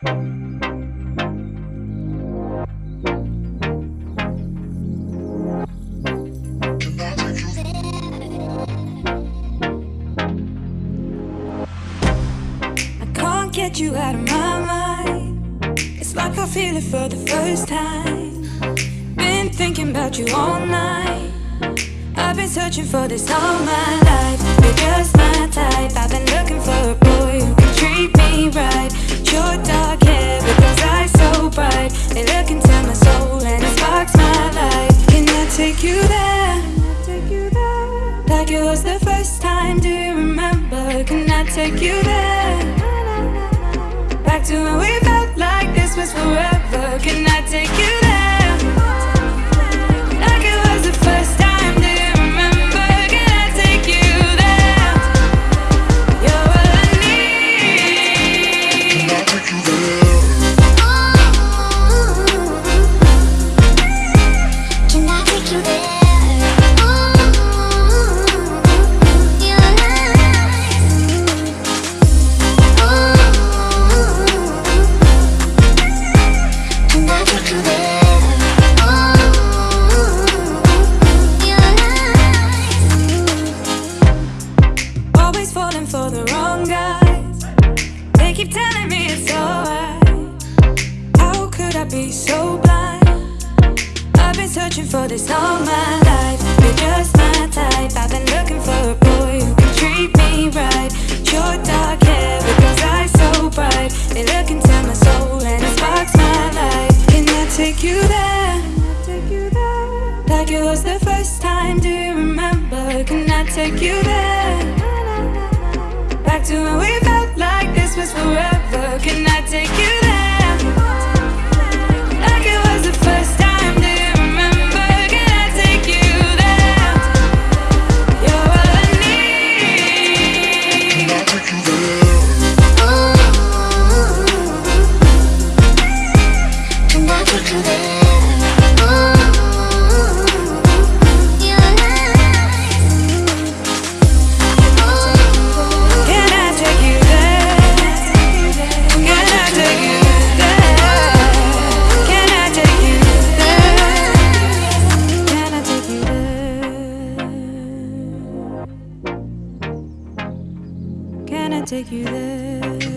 I can't get you out of my mind. It's like I feel it for the first time. Been thinking about you all night. I've been searching for this all my life. Can I take you there? Like it was the first time. Do you remember? Can I take you there? Back to when we felt like this was forever. Keep telling me it's alright. How could I be so blind? I've been searching for this all my life. You're just my type. I've been looking for a boy who can treat me right. Your dark hair with those eyes so bright. They look into my soul and it sparks my life. Can I take you there? Like it was the first time. Do you remember? Can I take you there? Back to when we this forever. Take you there?